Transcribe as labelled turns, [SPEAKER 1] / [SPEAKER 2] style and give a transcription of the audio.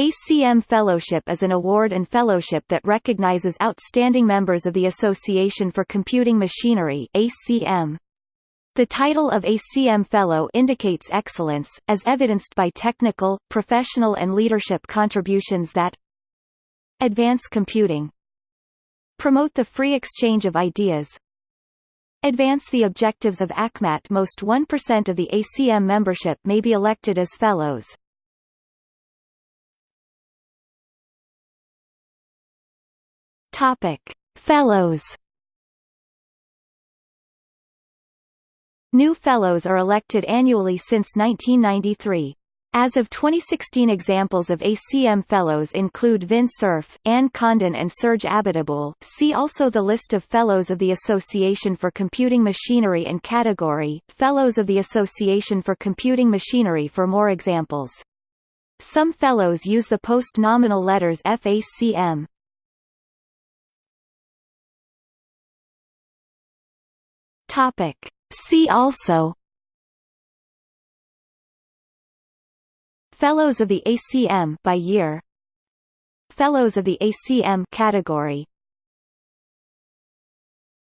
[SPEAKER 1] ACM Fellowship is an award and fellowship that recognizes outstanding members of the Association for Computing Machinery ACM. The title of ACM Fellow indicates excellence, as evidenced by technical, professional and leadership contributions that advance computing, promote the free exchange of ideas, advance the objectives of ACMAT. Most 1% of the ACM membership may be elected as fellows. Topic: Fellows. New Fellows are elected annually since 1993. As of 2016 examples of ACM Fellows include Vint Cerf, Anne Condon and Serge Abiteboul. See also the list of Fellows of the Association for Computing Machinery and category, Fellows of the Association for Computing Machinery for more examples. Some Fellows use the post-nominal letters FACM. Topic. See also. Fellows of the ACM by year. Fellows of the ACM category